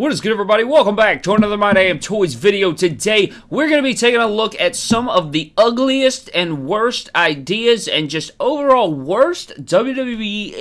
What is good everybody? Welcome back to another My Damn Toys video. Today, we're going to be taking a look at some of the ugliest and worst ideas and just overall worst WWE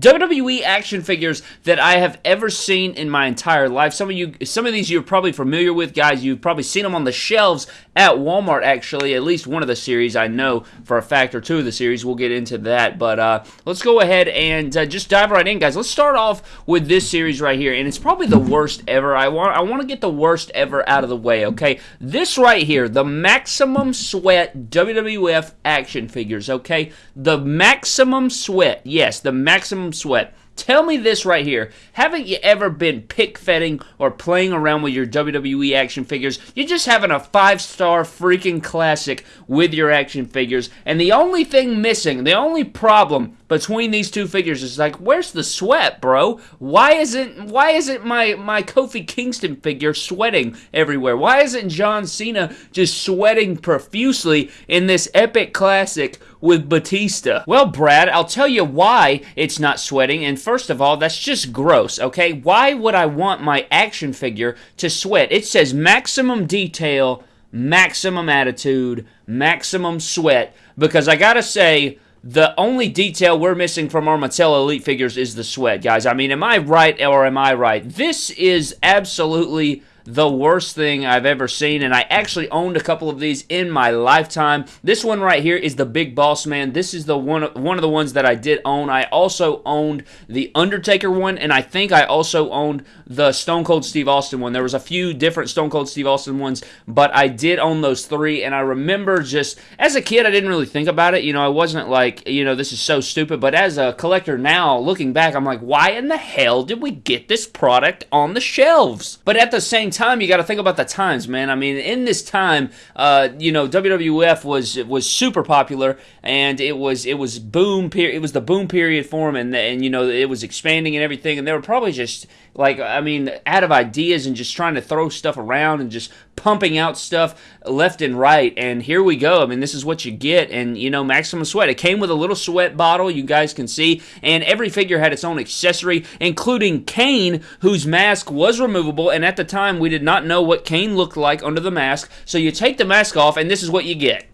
WWE action figures that I have ever seen in my entire life. Some of you some of these you're probably familiar with, guys. You've probably seen them on the shelves at Walmart actually, at least one of the series I know for a fact or two of the series. We'll get into that, but uh, let's go ahead and uh, just dive right in, guys. Let's start off with this series right here, and it's probably the worst ever. I want I want to get the worst ever out of the way, okay? This right here, the Maximum Sweat WWF action figures, okay? The Maximum Sweat, yes, the Maximum Sweat. Tell me this right here. Haven't you ever been pick fetting or playing around with your WWE action figures? You're just having a five star freaking classic with your action figures, and the only thing missing, the only problem between these two figures is like, where's the sweat, bro? Why isn't why isn't my my Kofi Kingston figure sweating everywhere? Why isn't John Cena just sweating profusely in this epic classic with Batista? Well, Brad, I'll tell you why it's not sweating. And first of all, that's just gross, okay? Why would I want my action figure to sweat? It says maximum detail, maximum attitude, maximum sweat because I got to say the only detail we're missing from our Mattel Elite figures is the sweat, guys. I mean, am I right or am I right? This is absolutely the worst thing I've ever seen, and I actually owned a couple of these in my lifetime. This one right here is the Big Boss Man. This is the one one of the ones that I did own. I also owned the Undertaker one, and I think I also owned the Stone Cold Steve Austin one. There was a few different Stone Cold Steve Austin ones, but I did own those three, and I remember just as a kid, I didn't really think about it. You know, I wasn't like, you know, this is so stupid, but as a collector now, looking back, I'm like, why in the hell did we get this product on the shelves? But at the same time, you got to think about the times, man. I mean, in this time, uh, you know, WWF was was super popular, and it was it was boom period. It was the boom period for them, and and you know, it was expanding and everything, and they were probably just like I mean, out of ideas and just trying to throw stuff around and just pumping out stuff left and right. And here we go. I mean, this is what you get. And you know, maximum sweat. It came with a little sweat bottle, you guys can see, and every figure had its own accessory, including Kane, whose mask was removable. And at the time, we did not know what Kane looked like under the mask. So you take the mask off, and this is what you get.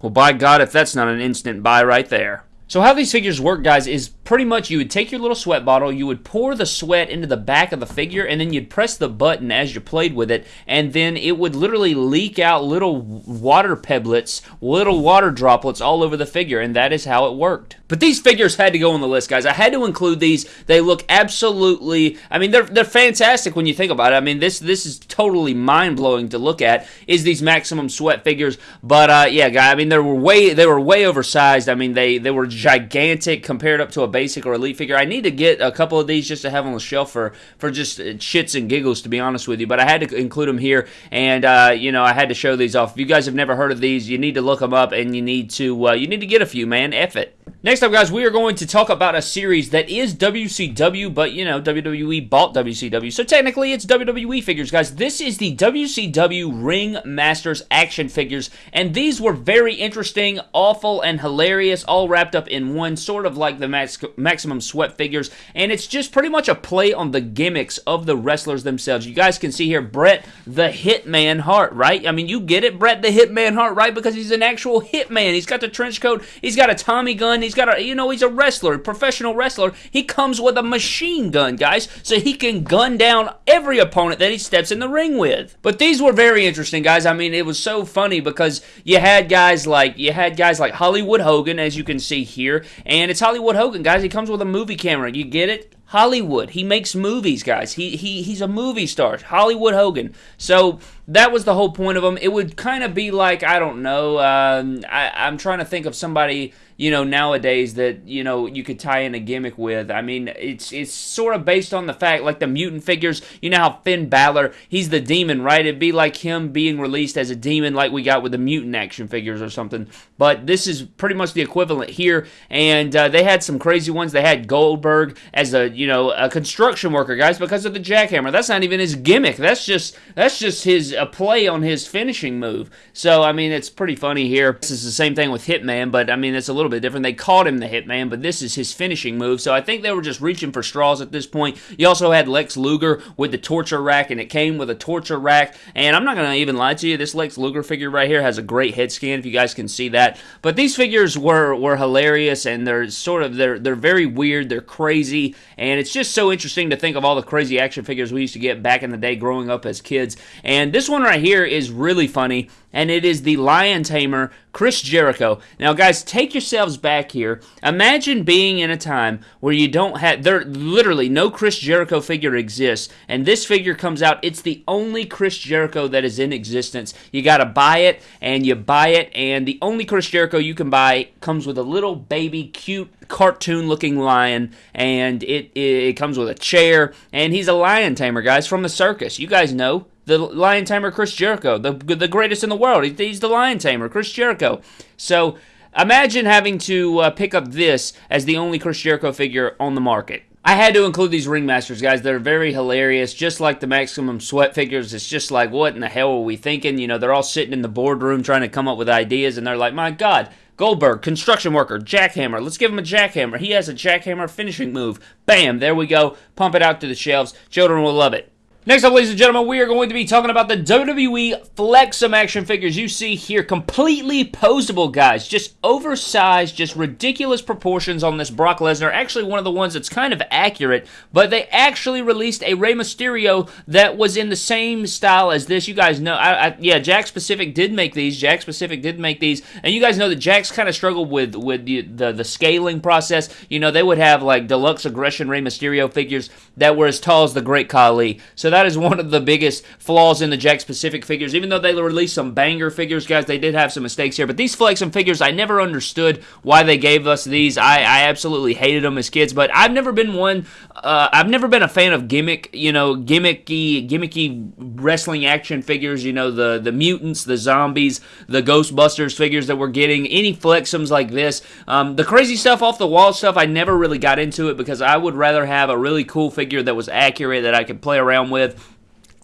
Well, by God, if that's not an instant buy right there. So how these figures work, guys, is pretty much you would take your little sweat bottle, you would pour the sweat into the back of the figure, and then you'd press the button as you played with it, and then it would literally leak out little water pebblets, little water droplets all over the figure, and that is how it worked. But these figures had to go on the list, guys. I had to include these. They look absolutely, I mean, they're, they're fantastic when you think about it. I mean, this this is totally mind-blowing to look at, is these maximum sweat figures. But, uh, yeah, guy, I mean, they were way, they were way oversized. I mean, they, they were gigantic compared up to a basic or elite figure. I need to get a couple of these just to have on the shelf for for just shits and giggles, to be honest with you. But I had to include them here, and uh, you know I had to show these off. If you guys have never heard of these, you need to look them up, and you need to uh, you need to get a few, man. F it. Next up, guys, we are going to talk about a series that is WCW, but, you know, WWE bought WCW. So technically, it's WWE figures, guys. This is the WCW Ring Masters action figures, and these were very interesting, awful, and hilarious, all wrapped up in one, sort of like the max Maximum Sweat figures, and it's just pretty much a play on the gimmicks of the wrestlers themselves. You guys can see here Bret the Hitman Hart, right? I mean, you get it, Bret the Hitman Hart, right? Because he's an actual hitman. He's got the trench coat, he's got a Tommy gun, he's got a, you know, he's a wrestler, professional wrestler. He comes with a machine gun, guys, so he can gun down every opponent that he steps in the ring with. But these were very interesting, guys. I mean, it was so funny because you had guys like, you had guys like Hollywood Hogan, as you can see here, and it's Hollywood Hogan, guys. He comes with a movie camera. You get it? Hollywood. He makes movies, guys. He he he's a movie star. Hollywood Hogan. So that was the whole point of them. It would kind of be like I don't know. Um, I, I'm trying to think of somebody you know nowadays that you know you could tie in a gimmick with. I mean, it's it's sort of based on the fact like the mutant figures. You know how Finn Balor, he's the demon, right? It'd be like him being released as a demon, like we got with the mutant action figures or something. But this is pretty much the equivalent here. And uh, they had some crazy ones. They had Goldberg as a you know a construction worker, guys, because of the jackhammer. That's not even his gimmick. That's just that's just his a play on his finishing move. So, I mean, it's pretty funny here. This is the same thing with Hitman, but I mean, it's a little bit different. They called him the Hitman, but this is his finishing move. So I think they were just reaching for straws at this point. You also had Lex Luger with the torture rack, and it came with a torture rack. And I'm not going to even lie to you, this Lex Luger figure right here has a great head scan, if you guys can see that. But these figures were, were hilarious, and they're sort of, they're, they're very weird, they're crazy, and it's just so interesting to think of all the crazy action figures we used to get back in the day growing up as kids. And this one right here is really funny and it is the Lion Tamer, Chris Jericho. Now, guys, take yourselves back here. Imagine being in a time where you don't have, there literally no Chris Jericho figure exists, and this figure comes out. It's the only Chris Jericho that is in existence. You got to buy it, and you buy it, and the only Chris Jericho you can buy comes with a little baby, cute, cartoon looking lion, and it, it comes with a chair, and he's a lion tamer, guys, from the circus. You guys know the lion tamer Chris Jericho, the the greatest in the world. He's the lion tamer Chris Jericho. So imagine having to uh, pick up this as the only Chris Jericho figure on the market. I had to include these ringmasters, guys. They're very hilarious, just like the maximum sweat figures. It's just like, what in the hell are we thinking? You know, they're all sitting in the boardroom trying to come up with ideas, and they're like, my God, Goldberg, construction worker, jackhammer. Let's give him a jackhammer. He has a jackhammer finishing move. Bam, there we go. Pump it out to the shelves. Children will love it. Next up, ladies and gentlemen, we are going to be talking about the WWE Flexum action figures you see here. Completely posable, guys. Just oversized, just ridiculous proportions on this Brock Lesnar. Actually, one of the ones that's kind of accurate, but they actually released a Rey Mysterio that was in the same style as this. You guys know, I, I, yeah, Jakks Pacific did make these. Jakks Pacific did make these, and you guys know that Jack's kind of struggled with with the, the, the scaling process. You know, they would have like deluxe aggression Rey Mysterio figures that were as tall as the Great Khali. So that is one of the biggest flaws in the Jakks Pacific figures. Even though they released some banger figures, guys, they did have some mistakes here. But these Flexum figures, I never understood why they gave us these. I, I absolutely hated them as kids, but I've never been one. Uh, I've never been a fan of gimmick, you know, gimmicky, gimmicky wrestling action figures. You know, the the mutants, the zombies, the Ghostbusters figures that we're getting. Any Flexums like this, um, the crazy stuff off the wall stuff. I never really got into it because I would rather have a really cool figure that was accurate that I could play around with with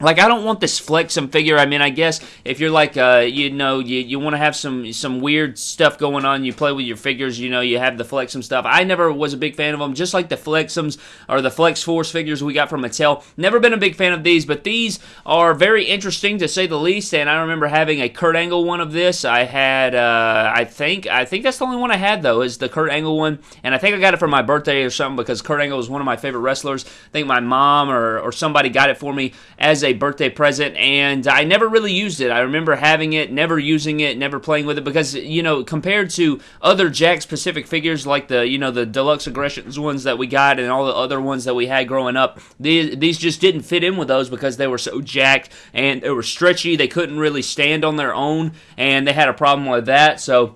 like I don't want this Flexum figure. I mean, I guess if you're like, uh, you know, you, you want to have some some weird stuff going on, you play with your figures. You know, you have the Flexum stuff. I never was a big fan of them. Just like the Flexums or the Flex Force figures we got from Mattel. Never been a big fan of these, but these are very interesting to say the least. And I remember having a Kurt Angle one of this. I had, uh, I think, I think that's the only one I had though, is the Kurt Angle one. And I think I got it for my birthday or something because Kurt Angle was one of my favorite wrestlers. I think my mom or or somebody got it for me as a a birthday present, and I never really used it. I remember having it, never using it, never playing with it because you know compared to other Jakks Pacific figures like the you know the deluxe aggressions ones that we got and all the other ones that we had growing up, these these just didn't fit in with those because they were so jacked and they were stretchy. They couldn't really stand on their own, and they had a problem with that. So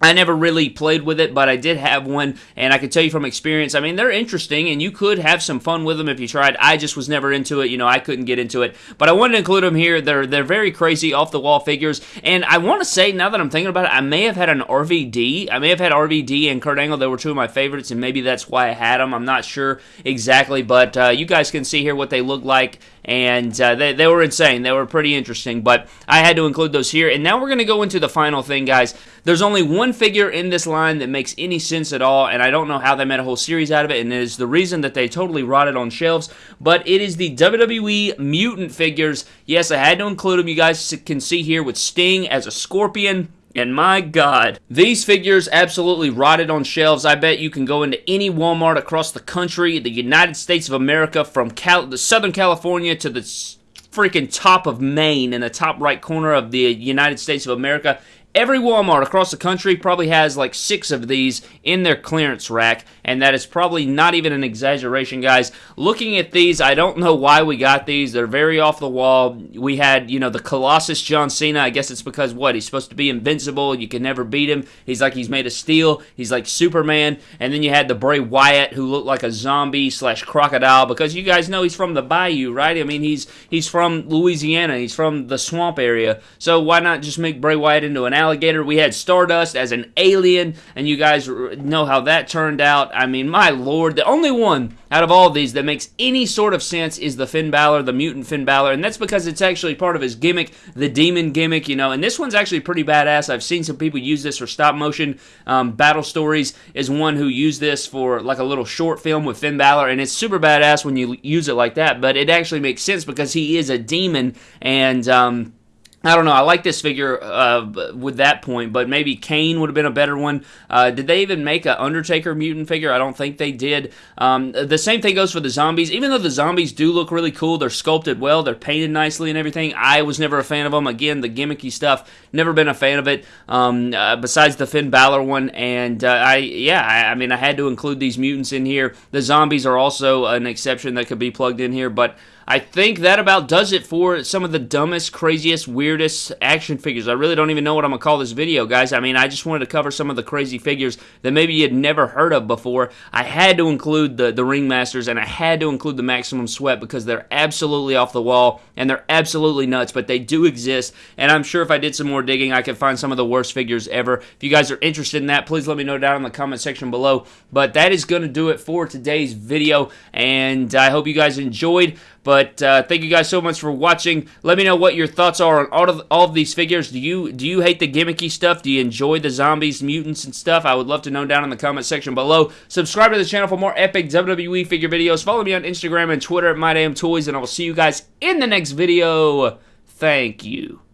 I never really played with it, but I did have one, and I can tell you from experience, I mean, they're interesting, and you could have some fun with them if you tried. I just was never into it. You know, I couldn't get into it. But I wanted to include them here. They're, they're very crazy, off-the-wall figures. And I want to say, now that I'm thinking about it, I may have had an RVD. I may have had RVD and Kurt Angle. They were two of my favorites, and maybe that's why I had them. I'm not sure exactly, but uh, you guys can see here what they look like and uh, they, they were insane. They were pretty interesting, but I had to include those here. And now we're going to go into the final thing, guys. There's only one figure in this line that makes any sense at all, and I don't know how they made a whole series out of it, and it is the reason that they totally rotted on shelves, but it is the WWE Mutant figures. Yes, I had to include them. You guys can see here with Sting as a scorpion. And my God, these figures absolutely rotted on shelves. I bet you can go into any Walmart across the country, the United States of America, from Cal- the Southern California to the freaking top of Maine in the top right corner of the United States of America, Every Walmart across the country probably has like six of these in their clearance rack, and that is probably not even an exaggeration, guys. Looking at these, I don't know why we got these. They're very off the wall. We had, you know, the Colossus John Cena. I guess it's because what? He's supposed to be invincible. You can never beat him. He's like he's made of steel. He's like Superman. And then you had the Bray Wyatt, who looked like a zombie slash crocodile, because you guys know he's from the Bayou, right? I mean, he's he's from Louisiana. He's from the swamp area. So why not just make Bray Wyatt into an alligator. We had Stardust as an alien, and you guys know how that turned out. I mean, my lord, the only one out of all of these that makes any sort of sense is the Finn Balor, the mutant Finn Balor, and that's because it's actually part of his gimmick, the demon gimmick, you know. And this one's actually pretty badass. I've seen some people use this for stop motion. Um, Battle Stories is one who used this for like a little short film with Finn Balor, and it's super badass when you use it like that. But it actually makes sense because he is a demon, and um, I don't know. I like this figure uh, with that point, but maybe Kane would have been a better one. Uh, did they even make an Undertaker mutant figure? I don't think they did. Um, the same thing goes for the zombies. Even though the zombies do look really cool, they're sculpted well, they're painted nicely and everything. I was never a fan of them. Again, the gimmicky stuff, never been a fan of it. Um, uh, besides the Finn Balor one, and uh, I yeah, I, I mean I had to include these mutants in here. The zombies are also an exception that could be plugged in here, but. I think that about does it for some of the dumbest, craziest, weirdest action figures. I really don't even know what I'm going to call this video, guys. I mean, I just wanted to cover some of the crazy figures that maybe you had never heard of before. I had to include the, the Ringmasters, and I had to include the Maximum Sweat because they're absolutely off the wall, and they're absolutely nuts, but they do exist, and I'm sure if I did some more digging, I could find some of the worst figures ever. If you guys are interested in that, please let me know down in the comment section below. But that is going to do it for today's video, and I hope you guys enjoyed. But uh, thank you guys so much for watching. Let me know what your thoughts are on all of, all of these figures. Do you do you hate the gimmicky stuff? Do you enjoy the zombies, mutants, and stuff? I would love to know down in the comment section below. Subscribe to the channel for more epic WWE figure videos. Follow me on Instagram and Twitter at MyDamnToys, and I will see you guys in the next video. Thank you.